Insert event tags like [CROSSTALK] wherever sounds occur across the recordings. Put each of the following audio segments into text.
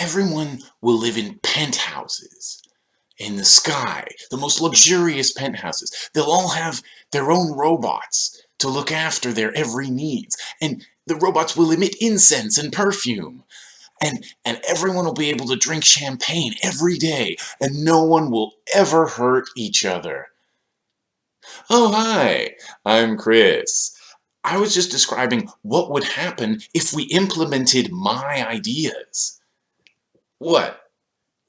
everyone will live in penthouses in the sky, the most luxurious penthouses. They'll all have their own robots to look after their every needs. And the robots will emit incense and perfume. And, and everyone will be able to drink champagne every day. And no one will ever hurt each other. Oh, hi, I'm Chris. I was just describing what would happen if we implemented my ideas. What?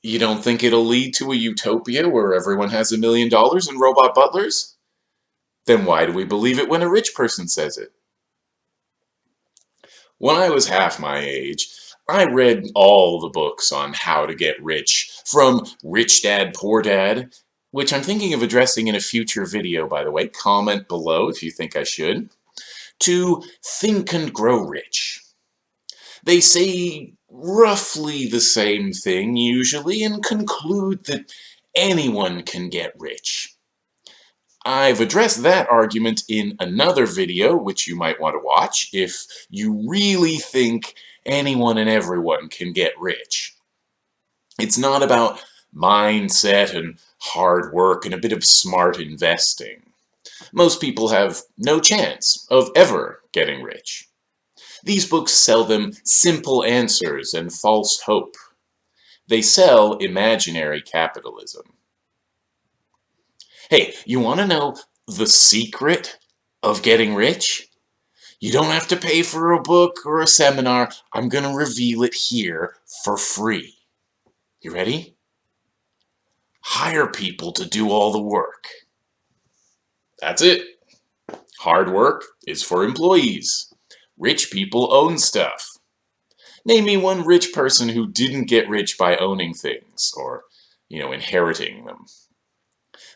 You don't think it'll lead to a utopia where everyone has a million dollars and robot butlers? Then why do we believe it when a rich person says it? When I was half my age, I read all the books on how to get rich, from Rich Dad Poor Dad, which I'm thinking of addressing in a future video, by the way. Comment below if you think I should. To Think and Grow Rich. They say roughly the same thing usually and conclude that anyone can get rich. I've addressed that argument in another video, which you might want to watch, if you really think anyone and everyone can get rich. It's not about mindset and hard work and a bit of smart investing. Most people have no chance of ever getting rich. These books sell them simple answers and false hope. They sell imaginary capitalism. Hey, you want to know the secret of getting rich? You don't have to pay for a book or a seminar. I'm going to reveal it here for free. You ready? Hire people to do all the work. That's it. Hard work is for employees. Rich people own stuff. Name me one rich person who didn't get rich by owning things, or, you know, inheriting them.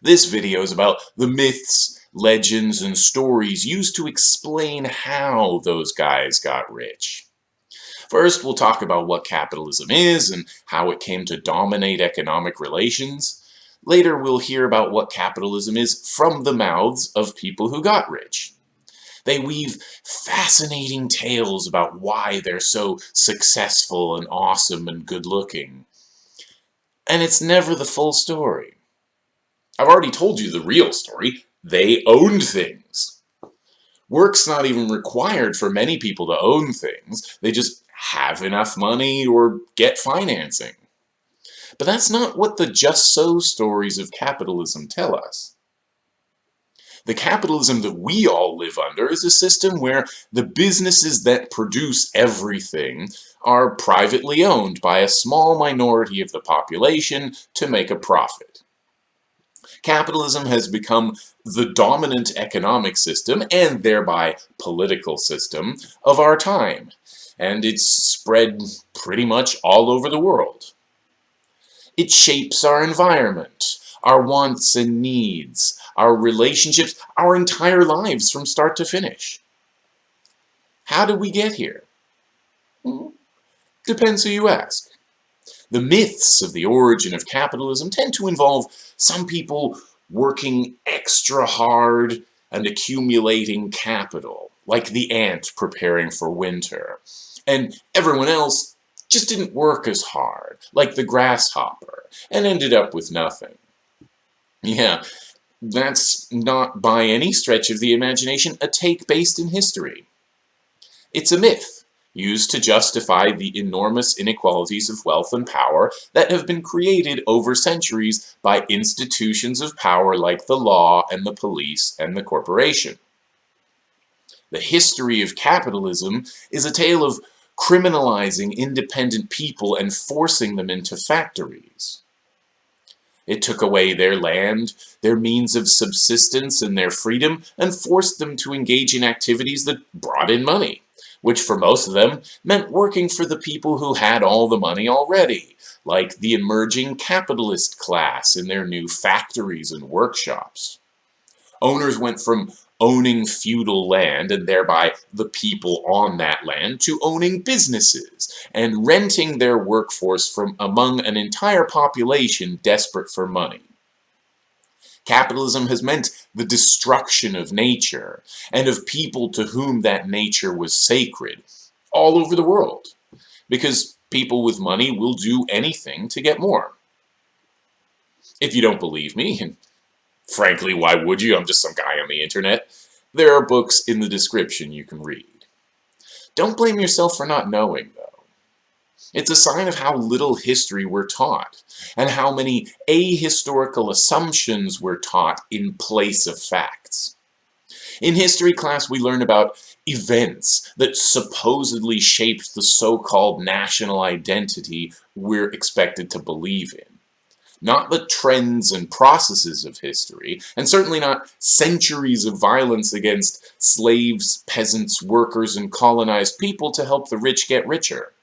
This video is about the myths, legends, and stories used to explain how those guys got rich. First, we'll talk about what capitalism is and how it came to dominate economic relations. Later, we'll hear about what capitalism is from the mouths of people who got rich. They weave fascinating tales about why they're so successful and awesome and good looking. And it's never the full story. I've already told you the real story. They owned things. Work's not even required for many people to own things. They just have enough money or get financing. But that's not what the just so stories of capitalism tell us. The capitalism that we all live under is a system where the businesses that produce everything are privately owned by a small minority of the population to make a profit. Capitalism has become the dominant economic system, and thereby political system, of our time, and it's spread pretty much all over the world. It shapes our environment, our wants and needs, our relationships, our entire lives from start to finish. How did we get here? Hmm. Depends who you ask. The myths of the origin of capitalism tend to involve some people working extra hard and accumulating capital, like the ant preparing for winter, and everyone else just didn't work as hard, like the grasshopper, and ended up with nothing. Yeah, that's not by any stretch of the imagination a take based in history. It's a myth, used to justify the enormous inequalities of wealth and power that have been created over centuries by institutions of power like the law and the police and the corporation. The history of capitalism is a tale of criminalizing independent people and forcing them into factories. It took away their land, their means of subsistence, and their freedom, and forced them to engage in activities that brought in money, which for most of them meant working for the people who had all the money already, like the emerging capitalist class in their new factories and workshops. Owners went from owning feudal land and thereby the people on that land to owning businesses and renting their workforce from among an entire population desperate for money. Capitalism has meant the destruction of nature and of people to whom that nature was sacred all over the world because people with money will do anything to get more. If you don't believe me, and frankly, why would you? I'm just some guy on the internet. There are books in the description you can read. Don't blame yourself for not knowing, though. It's a sign of how little history we're taught, and how many ahistorical assumptions we're taught in place of facts. In history class, we learn about events that supposedly shaped the so-called national identity we're expected to believe in not the trends and processes of history, and certainly not centuries of violence against slaves, peasants, workers, and colonized people to help the rich get richer.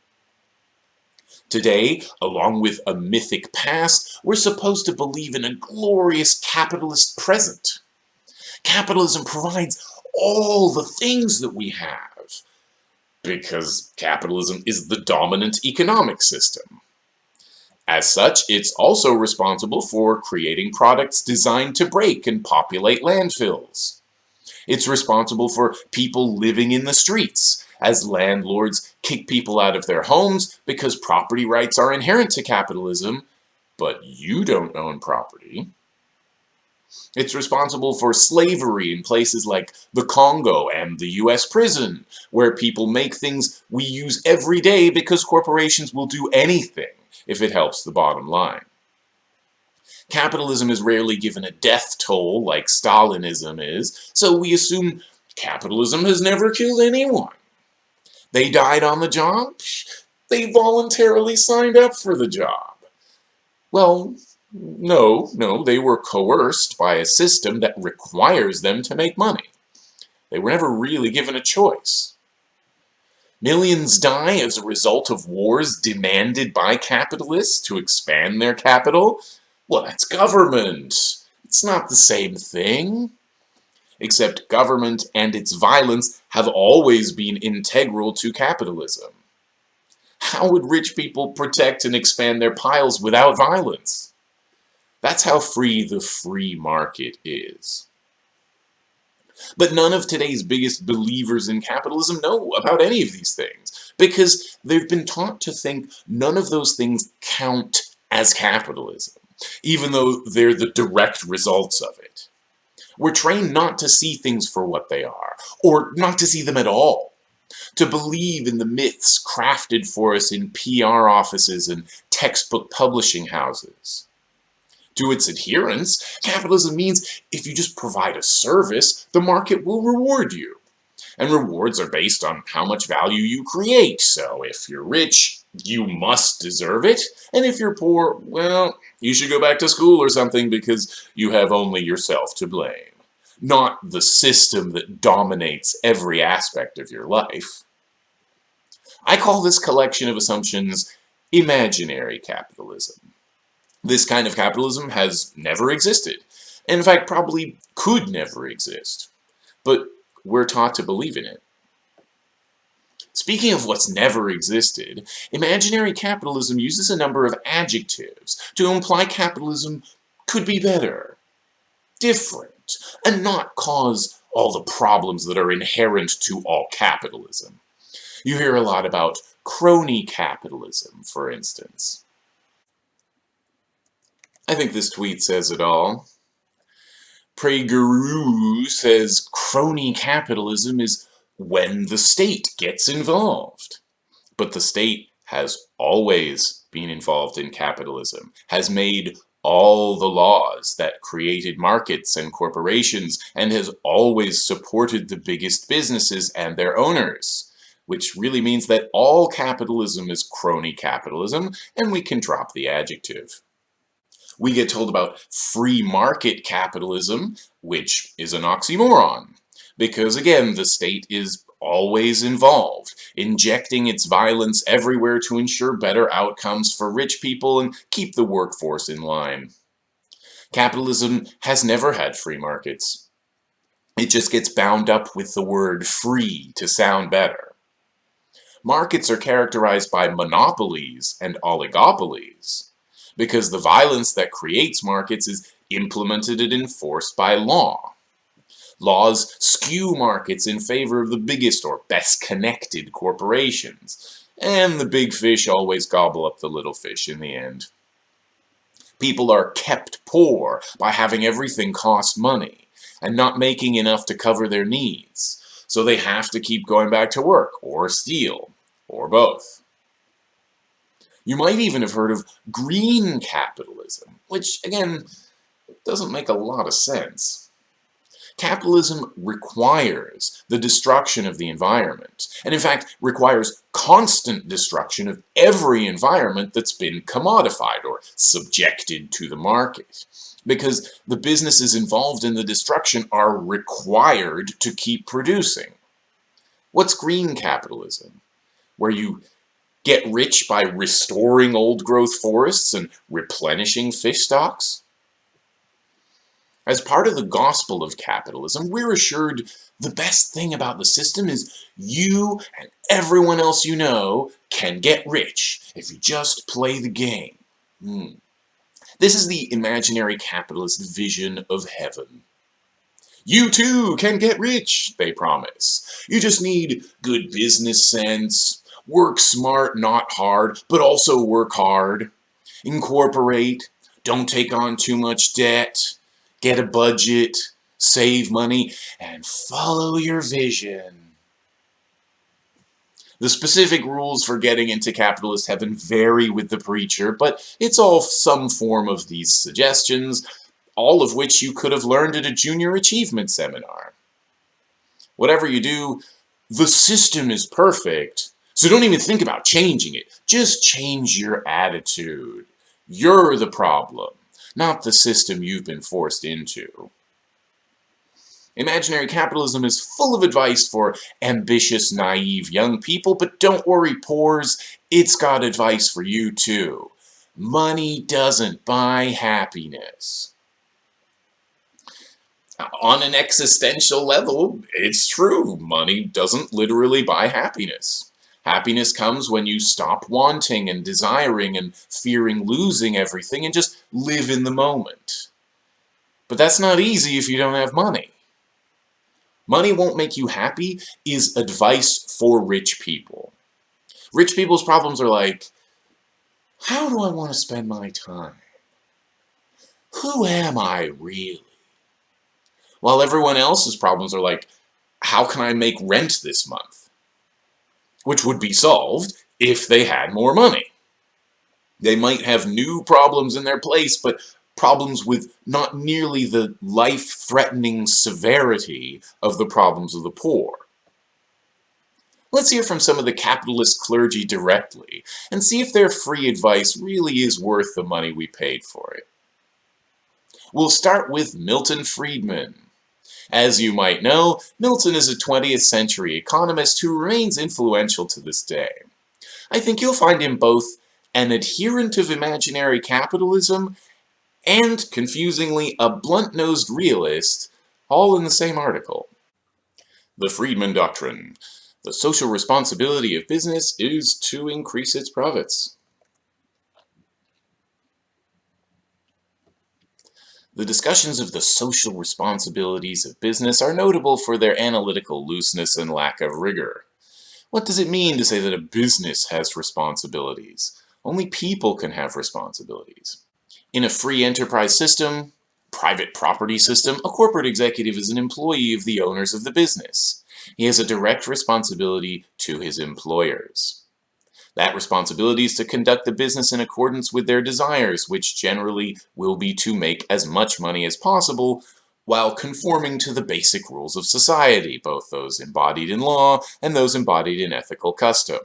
Today, along with a mythic past, we're supposed to believe in a glorious capitalist present. Capitalism provides all the things that we have, because capitalism is the dominant economic system. As such, it's also responsible for creating products designed to break and populate landfills. It's responsible for people living in the streets, as landlords kick people out of their homes because property rights are inherent to capitalism, but you don't own property. It's responsible for slavery in places like the Congo and the US prison, where people make things we use every day because corporations will do anything if it helps the bottom line. Capitalism is rarely given a death toll like Stalinism is, so we assume capitalism has never killed anyone. They died on the job? They voluntarily signed up for the job. Well, no, no, they were coerced by a system that requires them to make money. They were never really given a choice. Millions die as a result of wars demanded by capitalists to expand their capital. Well, that's government. It's not the same thing. Except government and its violence have always been integral to capitalism. How would rich people protect and expand their piles without violence? That's how free the free market is. But none of today's biggest believers in capitalism know about any of these things because they've been taught to think none of those things count as capitalism, even though they're the direct results of it. We're trained not to see things for what they are, or not to see them at all, to believe in the myths crafted for us in PR offices and textbook publishing houses to its adherents, capitalism means if you just provide a service, the market will reward you. And rewards are based on how much value you create, so if you're rich, you must deserve it, and if you're poor, well, you should go back to school or something because you have only yourself to blame, not the system that dominates every aspect of your life. I call this collection of assumptions imaginary capitalism. This kind of capitalism has never existed, and in fact probably could never exist. But we're taught to believe in it. Speaking of what's never existed, imaginary capitalism uses a number of adjectives to imply capitalism could be better, different, and not cause all the problems that are inherent to all capitalism. You hear a lot about crony capitalism, for instance. I think this tweet says it all. PragerU says crony capitalism is when the state gets involved. But the state has always been involved in capitalism, has made all the laws that created markets and corporations, and has always supported the biggest businesses and their owners. Which really means that all capitalism is crony capitalism, and we can drop the adjective we get told about free market capitalism, which is an oxymoron. Because again, the state is always involved, injecting its violence everywhere to ensure better outcomes for rich people and keep the workforce in line. Capitalism has never had free markets. It just gets bound up with the word free to sound better. Markets are characterized by monopolies and oligopolies because the violence that creates markets is implemented and enforced by law. Laws skew markets in favor of the biggest or best connected corporations. And the big fish always gobble up the little fish in the end. People are kept poor by having everything cost money and not making enough to cover their needs. So they have to keep going back to work or steal or both. You might even have heard of green capitalism, which again doesn't make a lot of sense. Capitalism requires the destruction of the environment, and in fact requires constant destruction of every environment that's been commodified or subjected to the market. Because the businesses involved in the destruction are required to keep producing. What's green capitalism? Where you get rich by restoring old growth forests and replenishing fish stocks? As part of the gospel of capitalism, we're assured the best thing about the system is you and everyone else you know can get rich if you just play the game. Hmm. This is the imaginary capitalist vision of heaven. You too can get rich, they promise. You just need good business sense, work smart, not hard, but also work hard. Incorporate, don't take on too much debt, get a budget, save money, and follow your vision. The specific rules for getting into capitalist heaven vary with the preacher, but it's all some form of these suggestions, all of which you could have learned at a junior achievement seminar. Whatever you do, the system is perfect, so don't even think about changing it. Just change your attitude. You're the problem not the system you've been forced into. Imaginary capitalism is full of advice for ambitious, naive young people, but don't worry, pores, it's got advice for you too. Money doesn't buy happiness. On an existential level, it's true. Money doesn't literally buy happiness. Happiness comes when you stop wanting and desiring and fearing losing everything and just live in the moment. But that's not easy if you don't have money. Money won't make you happy is advice for rich people. Rich people's problems are like, how do I want to spend my time? Who am I really? While everyone else's problems are like, how can I make rent this month? Which would be solved if they had more money. They might have new problems in their place, but problems with not nearly the life-threatening severity of the problems of the poor. Let's hear from some of the capitalist clergy directly, and see if their free advice really is worth the money we paid for it. We'll start with Milton Friedman, as you might know, Milton is a 20th century economist who remains influential to this day. I think you'll find him both an adherent of imaginary capitalism and, confusingly, a blunt-nosed realist, all in the same article. The Friedman Doctrine. The social responsibility of business is to increase its profits. The discussions of the social responsibilities of business are notable for their analytical looseness and lack of rigor. What does it mean to say that a business has responsibilities? Only people can have responsibilities. In a free enterprise system, private property system, a corporate executive is an employee of the owners of the business. He has a direct responsibility to his employers. That responsibility is to conduct the business in accordance with their desires, which generally will be to make as much money as possible, while conforming to the basic rules of society, both those embodied in law and those embodied in ethical custom.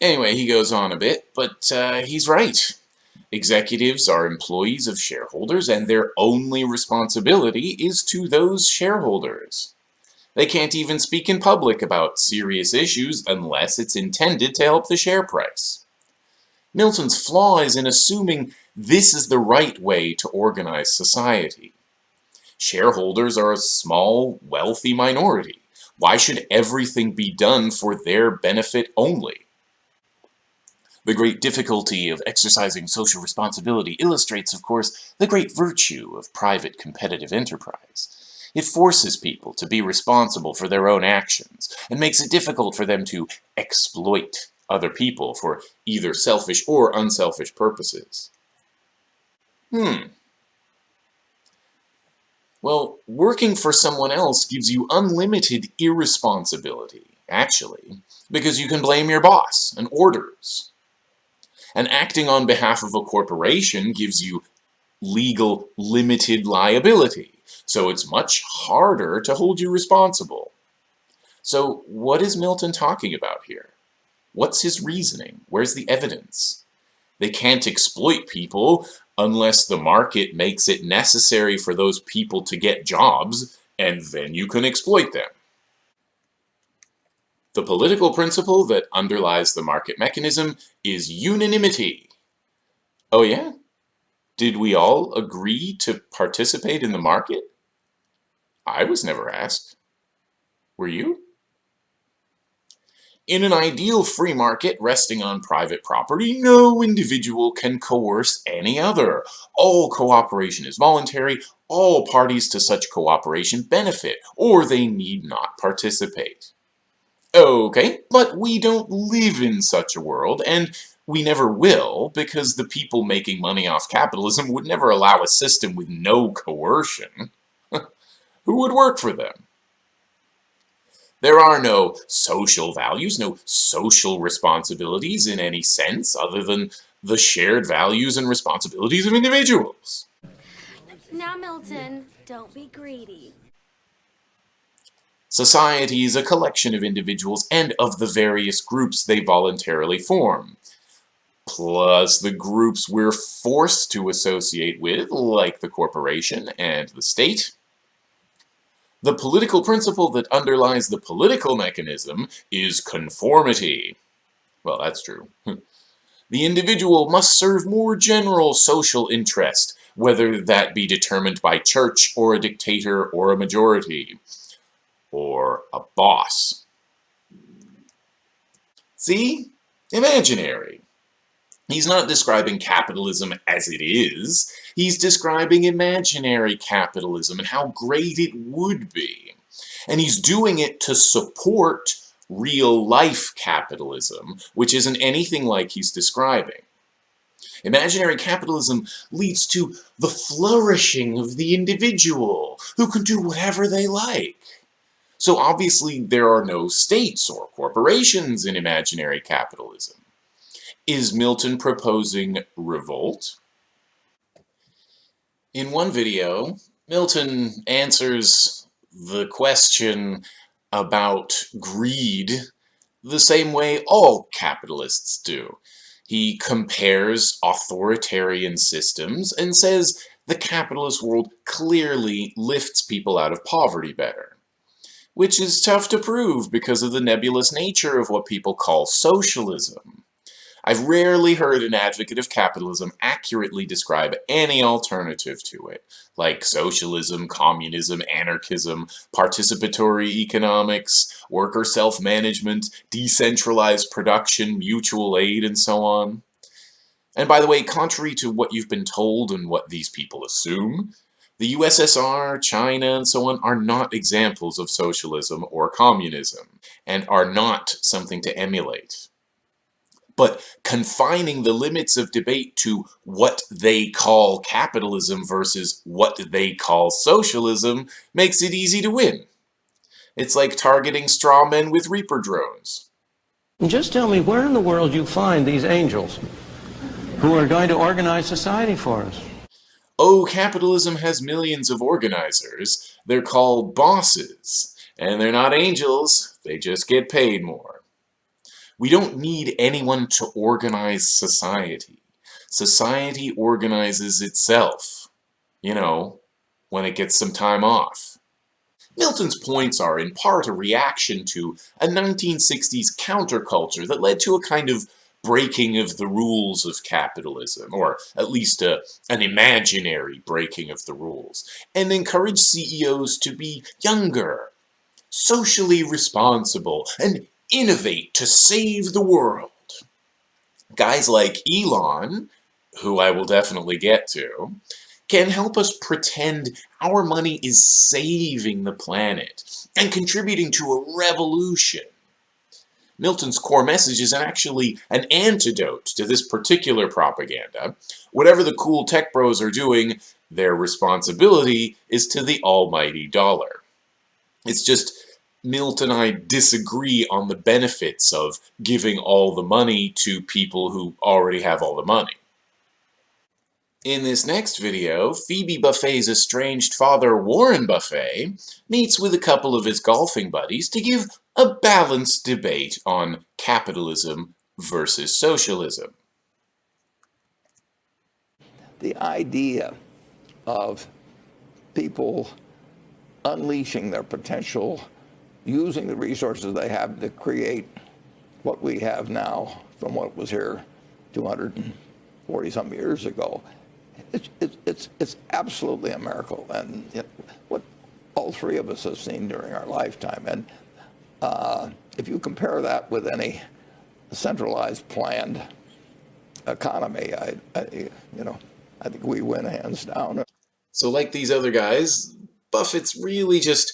Anyway, he goes on a bit, but uh, he's right. Executives are employees of shareholders, and their only responsibility is to those shareholders. They can't even speak in public about serious issues unless it's intended to help the share price. Milton's flaw is in assuming this is the right way to organize society. Shareholders are a small, wealthy minority. Why should everything be done for their benefit only? The great difficulty of exercising social responsibility illustrates, of course, the great virtue of private competitive enterprise. It forces people to be responsible for their own actions and makes it difficult for them to exploit other people for either selfish or unselfish purposes. Hmm. Well, working for someone else gives you unlimited irresponsibility, actually, because you can blame your boss and orders. And acting on behalf of a corporation gives you legal limited liability, so it's much harder to hold you responsible. So what is Milton talking about here? What's his reasoning? Where's the evidence? They can't exploit people unless the market makes it necessary for those people to get jobs, and then you can exploit them. The political principle that underlies the market mechanism is unanimity. Oh yeah? Did we all agree to participate in the market? I was never asked. Were you? In an ideal free market resting on private property, no individual can coerce any other. All cooperation is voluntary, all parties to such cooperation benefit, or they need not participate. Okay, but we don't live in such a world, and we never will, because the people making money off capitalism would never allow a system with no coercion. [LAUGHS] Who would work for them? There are no social values, no social responsibilities in any sense other than the shared values and responsibilities of individuals. Now, Milton, don't be greedy. Society is a collection of individuals and of the various groups they voluntarily form. Plus the groups we're forced to associate with, like the corporation and the state, the political principle that underlies the political mechanism is conformity. Well, that's true. Hmm. the individual must serve more general social interest, whether that be determined by church or a dictator or a majority, or a boss. See? Imaginary. He's not describing capitalism as it is. He's describing imaginary capitalism and how great it would be. And he's doing it to support real-life capitalism, which isn't anything like he's describing. Imaginary capitalism leads to the flourishing of the individual, who can do whatever they like. So obviously there are no states or corporations in imaginary capitalism. Is Milton proposing revolt? In one video, Milton answers the question about greed the same way all capitalists do. He compares authoritarian systems and says the capitalist world clearly lifts people out of poverty better. Which is tough to prove because of the nebulous nature of what people call socialism. I've rarely heard an advocate of capitalism accurately describe any alternative to it, like socialism, communism, anarchism, participatory economics, worker self-management, decentralized production, mutual aid, and so on. And by the way, contrary to what you've been told and what these people assume, the USSR, China, and so on are not examples of socialism or communism, and are not something to emulate but confining the limits of debate to what they call capitalism versus what they call socialism makes it easy to win. It's like targeting straw men with Reaper drones. Just tell me where in the world you find these angels who are going to organize society for us. Oh, capitalism has millions of organizers. They're called bosses. And they're not angels, they just get paid more. We don't need anyone to organize society. Society organizes itself, you know, when it gets some time off. Milton's points are in part a reaction to a 1960s counterculture that led to a kind of breaking of the rules of capitalism, or at least a, an imaginary breaking of the rules, and encouraged CEOs to be younger, socially responsible, and innovate to save the world. Guys like Elon, who I will definitely get to, can help us pretend our money is saving the planet and contributing to a revolution. Milton's core message is actually an antidote to this particular propaganda. Whatever the cool tech bros are doing, their responsibility is to the almighty dollar. It's just Milt and I disagree on the benefits of giving all the money to people who already have all the money. In this next video, Phoebe Buffay's estranged father, Warren Buffett, meets with a couple of his golfing buddies to give a balanced debate on capitalism versus socialism. The idea of people unleashing their potential, using the resources they have to create what we have now from what was here 240 some years ago it's, it's, it's absolutely a miracle. And know, what all three of us have seen during our lifetime. And uh, if you compare that with any centralized planned economy, I, I, you know, I think we win hands down. So like these other guys, Buffett's really just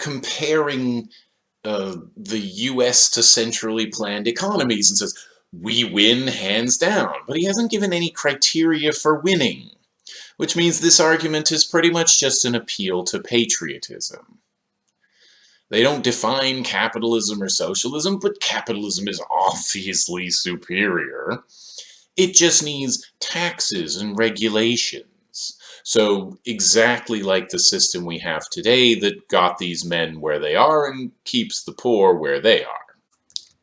comparing uh, the US to centrally planned economies and says, we win hands down, but he hasn't given any criteria for winning, which means this argument is pretty much just an appeal to patriotism. They don't define capitalism or socialism, but capitalism is obviously superior. It just needs taxes and regulations. So exactly like the system we have today that got these men where they are and keeps the poor where they are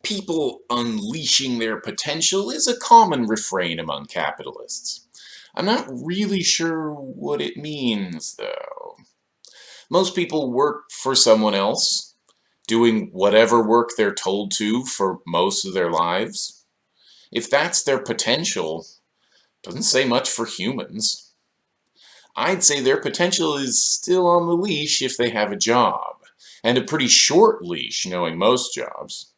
people unleashing their potential is a common refrain among capitalists. I'm not really sure what it means, though. Most people work for someone else, doing whatever work they're told to for most of their lives. If that's their potential, doesn't say much for humans. I'd say their potential is still on the leash if they have a job, and a pretty short leash knowing most jobs.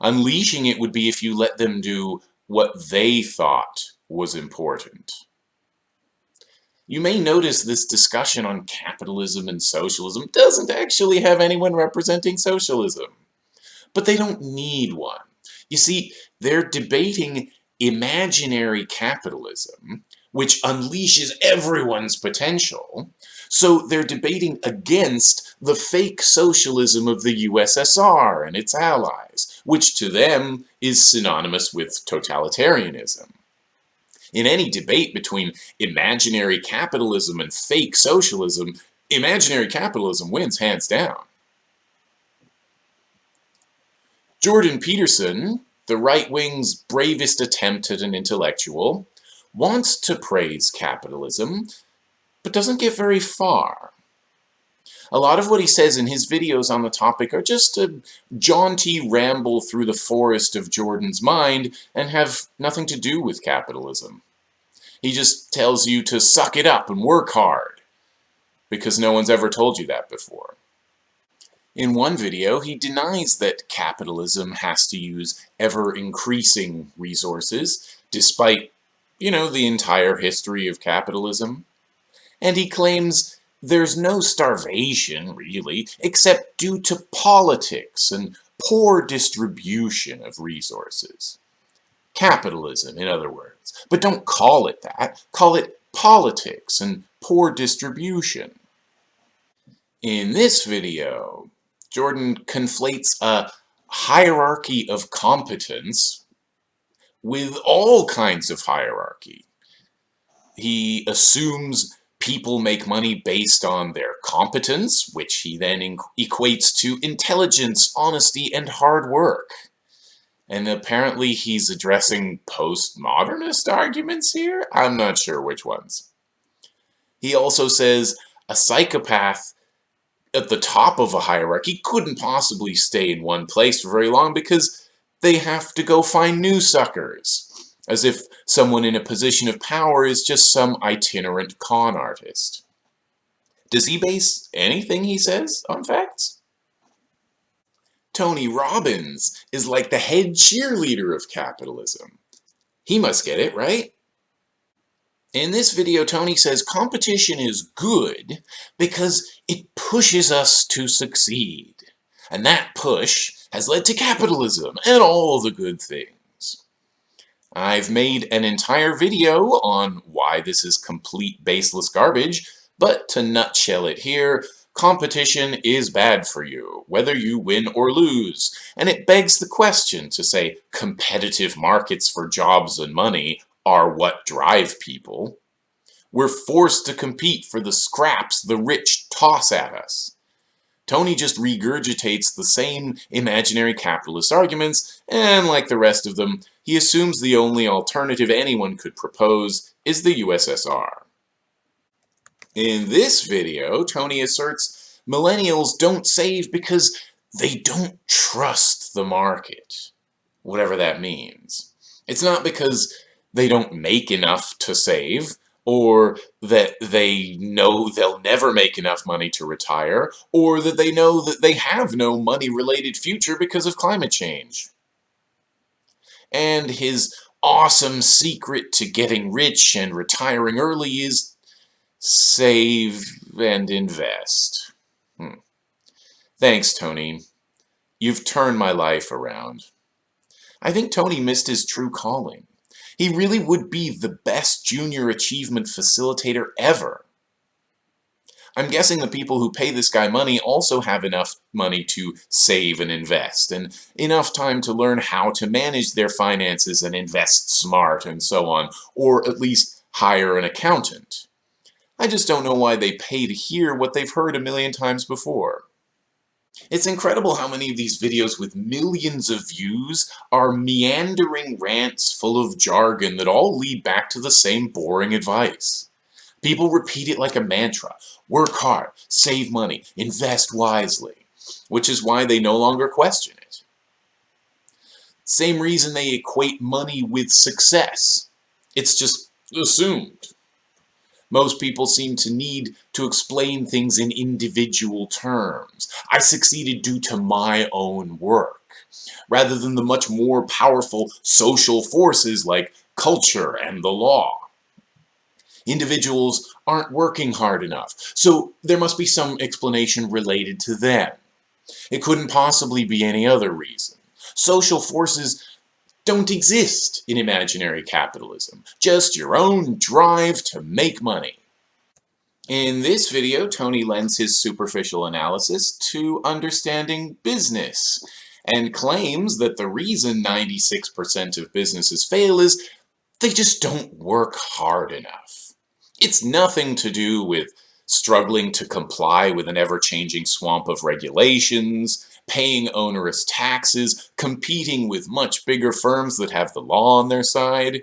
Unleashing it would be if you let them do what they thought was important. You may notice this discussion on capitalism and socialism doesn't actually have anyone representing socialism. But they don't need one. You see, they're debating imaginary capitalism, which unleashes everyone's potential, so they're debating against the fake socialism of the USSR and its allies, which to them is synonymous with totalitarianism. In any debate between imaginary capitalism and fake socialism, imaginary capitalism wins hands down. Jordan Peterson, the right wing's bravest attempt at an intellectual, wants to praise capitalism but doesn't get very far. A lot of what he says in his videos on the topic are just a jaunty ramble through the forest of Jordan's mind and have nothing to do with capitalism. He just tells you to suck it up and work hard, because no one's ever told you that before. In one video, he denies that capitalism has to use ever-increasing resources, despite, you know, the entire history of capitalism and he claims there's no starvation, really, except due to politics and poor distribution of resources. Capitalism, in other words. But don't call it that. Call it politics and poor distribution. In this video, Jordan conflates a hierarchy of competence with all kinds of hierarchy. He assumes people make money based on their competence, which he then equates to intelligence, honesty, and hard work. And apparently he's addressing postmodernist arguments here? I'm not sure which ones. He also says a psychopath at the top of a hierarchy couldn't possibly stay in one place for very long because they have to go find new suckers as if someone in a position of power is just some itinerant con artist. Does he base anything he says on facts? Tony Robbins is like the head cheerleader of capitalism. He must get it, right? In this video, Tony says competition is good because it pushes us to succeed. And that push has led to capitalism and all the good things. I've made an entire video on why this is complete baseless garbage, but to nutshell it here, competition is bad for you, whether you win or lose, and it begs the question to say competitive markets for jobs and money are what drive people. We're forced to compete for the scraps the rich toss at us. Tony just regurgitates the same imaginary capitalist arguments, and like the rest of them, he assumes the only alternative anyone could propose is the USSR. In this video, Tony asserts millennials don't save because they don't trust the market, whatever that means. It's not because they don't make enough to save, or that they know they'll never make enough money to retire, or that they know that they have no money-related future because of climate change. And his awesome secret to getting rich and retiring early is save and invest. Hmm. Thanks, Tony. You've turned my life around. I think Tony missed his true calling. He really would be the best junior achievement facilitator ever. I'm guessing the people who pay this guy money also have enough money to save and invest, and enough time to learn how to manage their finances and invest smart and so on, or at least hire an accountant. I just don't know why they pay to hear what they've heard a million times before. It's incredible how many of these videos with millions of views are meandering rants full of jargon that all lead back to the same boring advice. People repeat it like a mantra. Work hard, save money, invest wisely. Which is why they no longer question it. Same reason they equate money with success. It's just assumed. Most people seem to need to explain things in individual terms. I succeeded due to my own work, rather than the much more powerful social forces like culture and the law. Individuals aren't working hard enough, so there must be some explanation related to them. It couldn't possibly be any other reason. Social forces don't exist in imaginary capitalism, just your own drive to make money. In this video, Tony lends his superficial analysis to understanding business, and claims that the reason 96% of businesses fail is they just don't work hard enough. It's nothing to do with struggling to comply with an ever-changing swamp of regulations, paying onerous taxes, competing with much bigger firms that have the law on their side.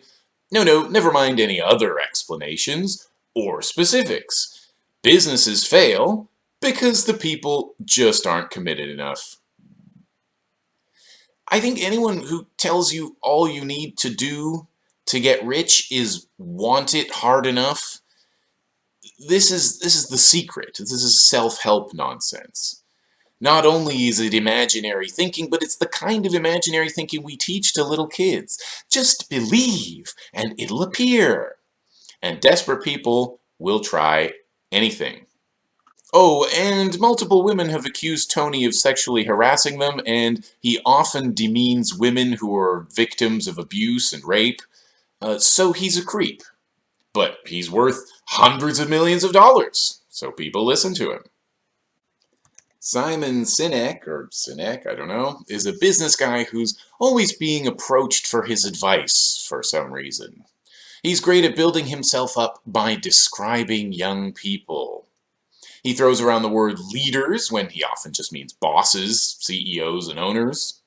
No, no, never mind any other explanations or specifics. Businesses fail because the people just aren't committed enough. I think anyone who tells you all you need to do to get rich is want it hard enough, this is, this is the secret. This is self-help nonsense. Not only is it imaginary thinking, but it's the kind of imaginary thinking we teach to little kids. Just believe, and it'll appear. And desperate people will try anything. Oh, and multiple women have accused Tony of sexually harassing them, and he often demeans women who are victims of abuse and rape. Uh, so he's a creep. But he's worth hundreds of millions of dollars, so people listen to him. Simon Sinek, or Sinek, I don't know, is a business guy who's always being approached for his advice for some reason. He's great at building himself up by describing young people. He throws around the word leaders when he often just means bosses, CEOs, and owners.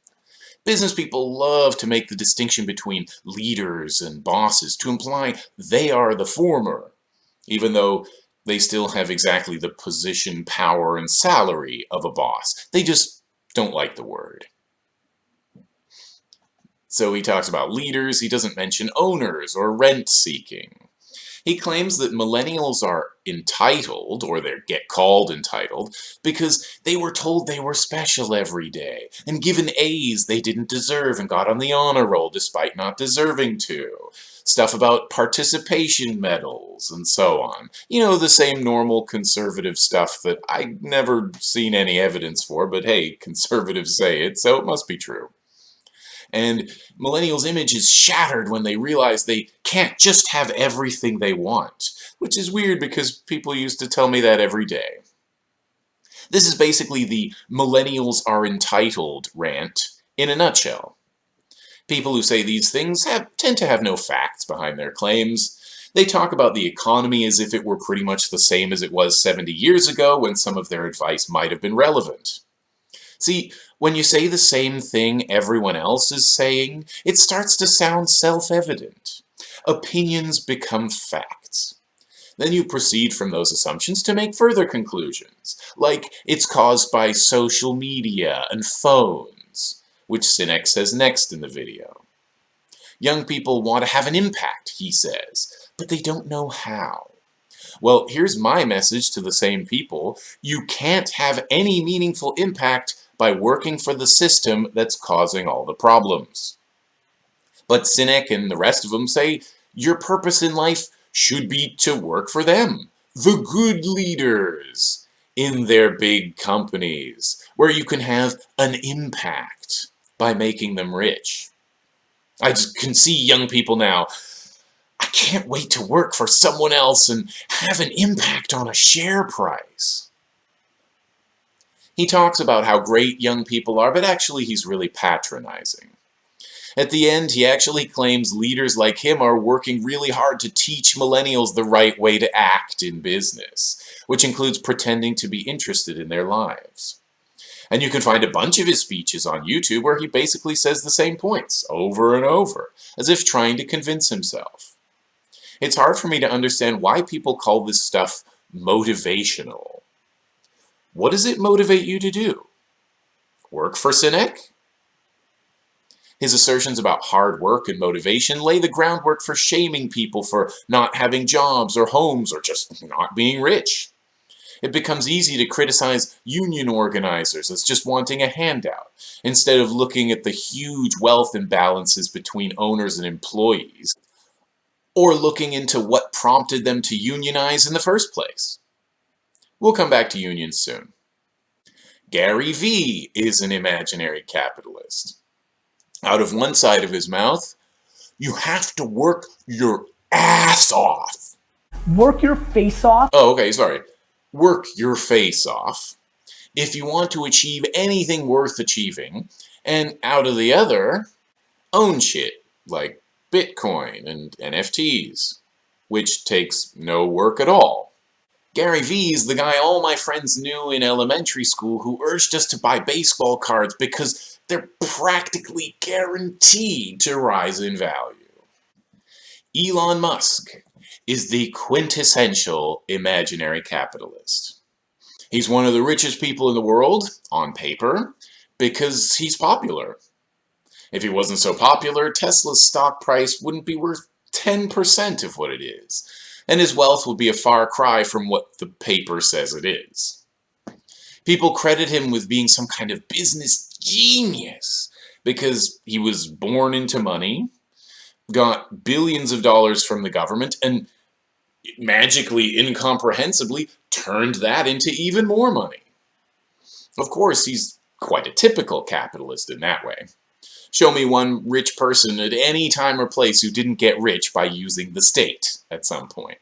Business people love to make the distinction between leaders and bosses to imply they are the former, even though they still have exactly the position, power, and salary of a boss. They just don't like the word. So he talks about leaders, he doesn't mention owners or rent-seeking. He claims that millennials are entitled, or they get called entitled, because they were told they were special every day, and given A's they didn't deserve and got on the honor roll despite not deserving to. Stuff about participation medals and so on. You know, the same normal conservative stuff that I've never seen any evidence for, but hey, [LAUGHS] conservatives say it, so it must be true. And millennials' image is shattered when they realize they can't just have everything they want, which is weird because people used to tell me that every day. This is basically the millennials are entitled rant in a nutshell. People who say these things have, tend to have no facts behind their claims. They talk about the economy as if it were pretty much the same as it was 70 years ago when some of their advice might have been relevant. See, when you say the same thing everyone else is saying, it starts to sound self-evident. Opinions become facts. Then you proceed from those assumptions to make further conclusions, like it's caused by social media and phones, which Sinek says next in the video. Young people want to have an impact, he says, but they don't know how. Well, here's my message to the same people. You can't have any meaningful impact by working for the system that's causing all the problems. But Sinek and the rest of them say your purpose in life should be to work for them, the good leaders in their big companies, where you can have an impact by making them rich. I just can see young people now, I can't wait to work for someone else and have an impact on a share price. He talks about how great young people are, but actually he's really patronizing. At the end, he actually claims leaders like him are working really hard to teach millennials the right way to act in business, which includes pretending to be interested in their lives. And you can find a bunch of his speeches on YouTube where he basically says the same points over and over, as if trying to convince himself. It's hard for me to understand why people call this stuff motivational. What does it motivate you to do? Work for Sinek? His assertions about hard work and motivation lay the groundwork for shaming people for not having jobs or homes or just not being rich. It becomes easy to criticize union organizers as just wanting a handout, instead of looking at the huge wealth imbalances between owners and employees, or looking into what prompted them to unionize in the first place. We'll come back to unions soon. Gary Vee is an imaginary capitalist. Out of one side of his mouth, you have to work your ass off. Work your face off? Oh, okay, sorry. Work your face off if you want to achieve anything worth achieving, and out of the other, own shit like Bitcoin and NFTs, which takes no work at all. Gary Vee is the guy all my friends knew in elementary school who urged us to buy baseball cards because they're practically guaranteed to rise in value. Elon Musk is the quintessential imaginary capitalist. He's one of the richest people in the world, on paper, because he's popular. If he wasn't so popular, Tesla's stock price wouldn't be worth 10% of what it is and his wealth would be a far cry from what the paper says it is. People credit him with being some kind of business genius because he was born into money, got billions of dollars from the government, and magically, incomprehensibly, turned that into even more money. Of course, he's quite a typical capitalist in that way. Show me one rich person at any time or place who didn't get rich by using the state at some point.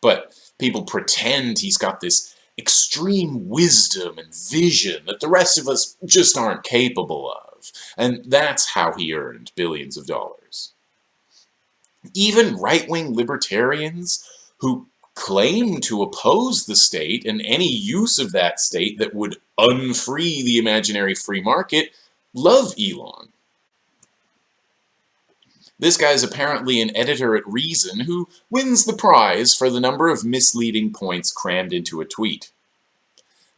But people pretend he's got this extreme wisdom and vision that the rest of us just aren't capable of. And that's how he earned billions of dollars. Even right-wing libertarians who claim to oppose the state and any use of that state that would unfree the imaginary free market love Elon. This guy's apparently an editor at Reason who wins the prize for the number of misleading points crammed into a tweet.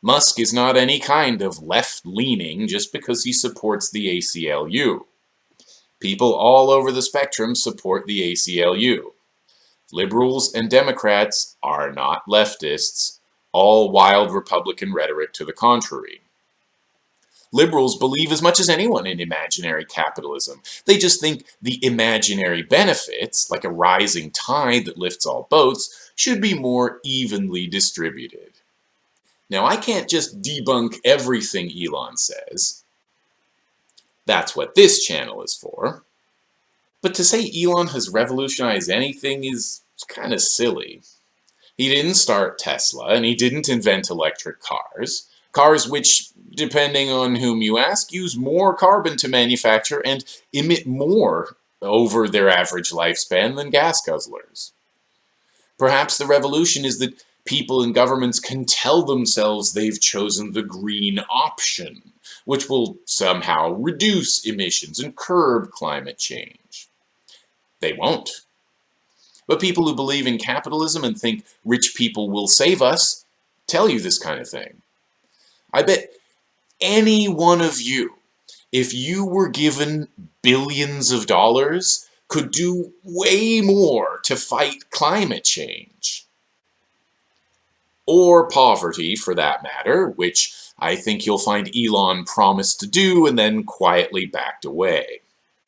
Musk is not any kind of left-leaning just because he supports the ACLU. People all over the spectrum support the ACLU. Liberals and Democrats are not leftists, all wild Republican rhetoric to the contrary. Liberals believe as much as anyone in imaginary capitalism. They just think the imaginary benefits, like a rising tide that lifts all boats, should be more evenly distributed. Now, I can't just debunk everything Elon says. That's what this channel is for. But to say Elon has revolutionized anything is kind of silly. He didn't start Tesla, and he didn't invent electric cars. Cars which, depending on whom you ask, use more carbon to manufacture and emit more over their average lifespan than gas guzzlers. Perhaps the revolution is that people and governments can tell themselves they've chosen the green option, which will somehow reduce emissions and curb climate change. They won't. But people who believe in capitalism and think rich people will save us tell you this kind of thing. I bet any one of you, if you were given billions of dollars, could do way more to fight climate change. Or poverty, for that matter, which I think you'll find Elon promised to do and then quietly backed away.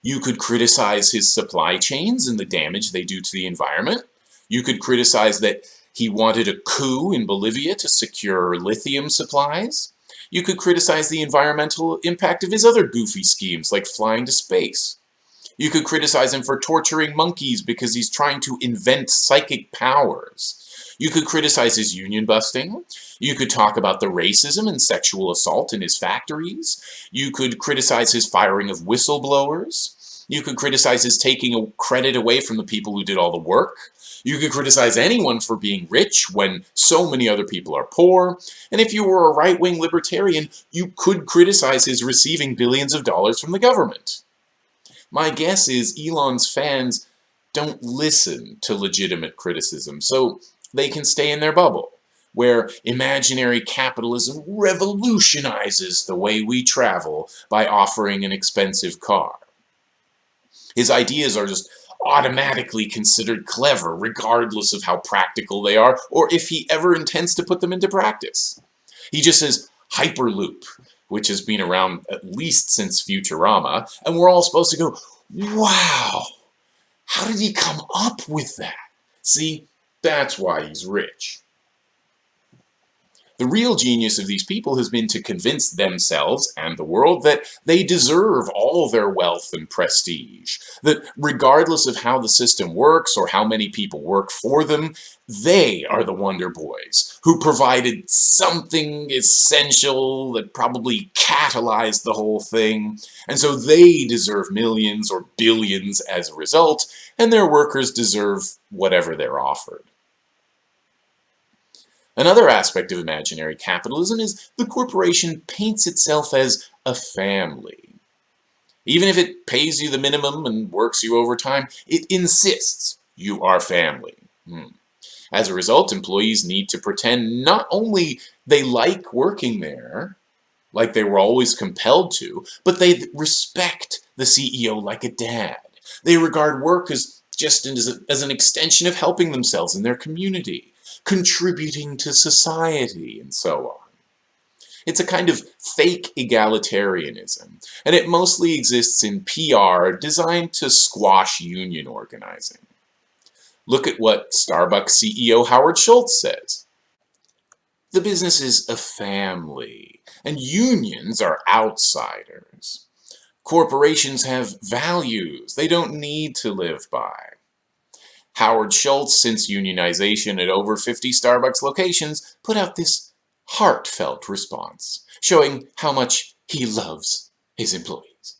You could criticize his supply chains and the damage they do to the environment. You could criticize that he wanted a coup in Bolivia to secure lithium supplies. You could criticize the environmental impact of his other goofy schemes, like flying to space. You could criticize him for torturing monkeys because he's trying to invent psychic powers. You could criticize his union busting. You could talk about the racism and sexual assault in his factories. You could criticize his firing of whistleblowers. You could criticize his taking credit away from the people who did all the work. You could criticize anyone for being rich when so many other people are poor. And if you were a right-wing libertarian, you could criticize his receiving billions of dollars from the government. My guess is Elon's fans don't listen to legitimate criticism, so they can stay in their bubble, where imaginary capitalism revolutionizes the way we travel by offering an expensive car. His ideas are just automatically considered clever, regardless of how practical they are, or if he ever intends to put them into practice. He just says, Hyperloop, which has been around at least since Futurama, and we're all supposed to go, wow, how did he come up with that? See, that's why he's rich. The real genius of these people has been to convince themselves and the world that they deserve all their wealth and prestige. That regardless of how the system works or how many people work for them, they are the Wonder Boys who provided something essential that probably catalyzed the whole thing. And so they deserve millions or billions as a result, and their workers deserve whatever they're offered. Another aspect of imaginary capitalism is the corporation paints itself as a family. Even if it pays you the minimum and works you overtime, it insists you are family. Hmm. As a result, employees need to pretend not only they like working there, like they were always compelled to, but they respect the CEO like a dad. They regard work as just as, as an extension of helping themselves in their community contributing to society, and so on. It's a kind of fake egalitarianism, and it mostly exists in PR designed to squash union organizing. Look at what Starbucks CEO Howard Schultz says. The business is a family, and unions are outsiders. Corporations have values they don't need to live by. Howard Schultz, since unionization at over 50 Starbucks locations, put out this heartfelt response, showing how much he loves his employees.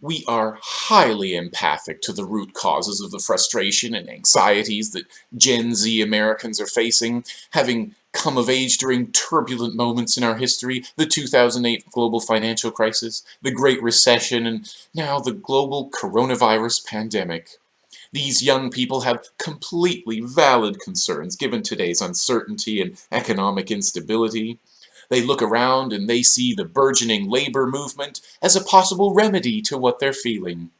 We are highly empathic to the root causes of the frustration and anxieties that Gen Z Americans are facing, having come of age during turbulent moments in our history, the 2008 global financial crisis, the Great Recession, and now the global coronavirus pandemic. These young people have completely valid concerns given today's uncertainty and economic instability. They look around and they see the burgeoning labor movement as a possible remedy to what they're feeling.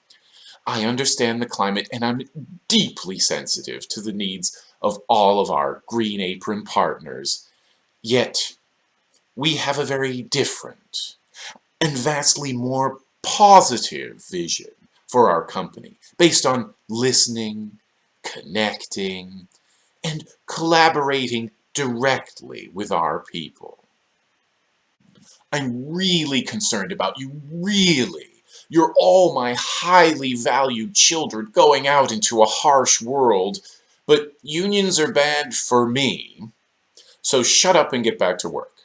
I understand the climate and I'm deeply sensitive to the needs of all of our Green Apron partners. Yet, we have a very different, and vastly more positive vision for our company based on listening, connecting, and collaborating directly with our people. I'm really concerned about you, really. You're all my highly valued children going out into a harsh world, but unions are bad for me, so shut up and get back to work.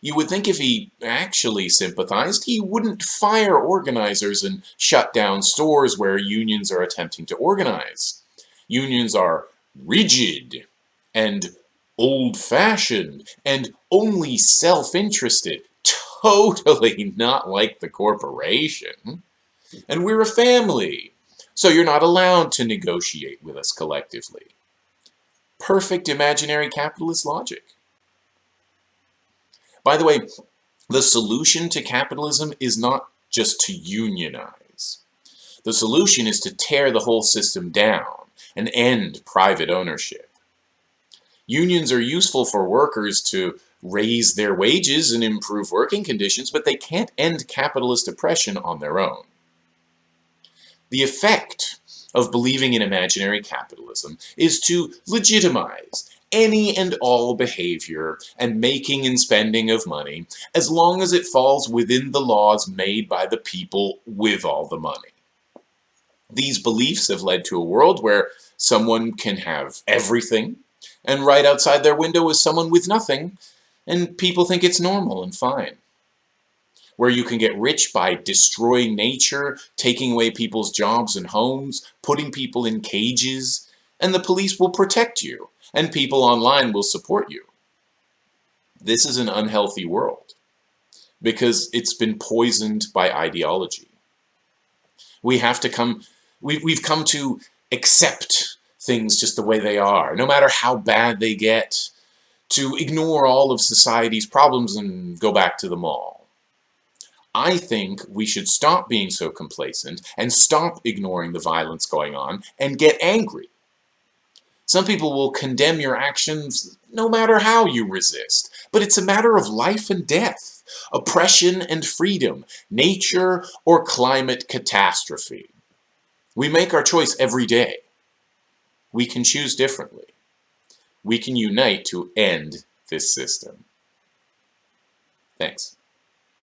You would think if he actually sympathized, he wouldn't fire organizers and shut down stores where unions are attempting to organize. Unions are rigid and old-fashioned and only self-interested, [LAUGHS] totally not like the corporation. And we're a family, so you're not allowed to negotiate with us collectively. Perfect imaginary capitalist logic. By the way, the solution to capitalism is not just to unionize. The solution is to tear the whole system down and end private ownership. Unions are useful for workers to raise their wages and improve working conditions, but they can't end capitalist oppression on their own. The effect of believing in imaginary capitalism is to legitimize any and all behavior and making and spending of money as long as it falls within the laws made by the people with all the money. These beliefs have led to a world where someone can have everything and right outside their window is someone with nothing and people think it's normal and fine. Where you can get rich by destroying nature, taking away people's jobs and homes, putting people in cages, and the police will protect you and people online will support you. This is an unhealthy world because it's been poisoned by ideology. We have to come, we, we've come to accept things just the way they are, no matter how bad they get, to ignore all of society's problems and go back to the mall. I think we should stop being so complacent and stop ignoring the violence going on and get angry. Some people will condemn your actions no matter how you resist, but it's a matter of life and death, oppression and freedom, nature or climate catastrophe. We make our choice every day. We can choose differently. We can unite to end this system. Thanks.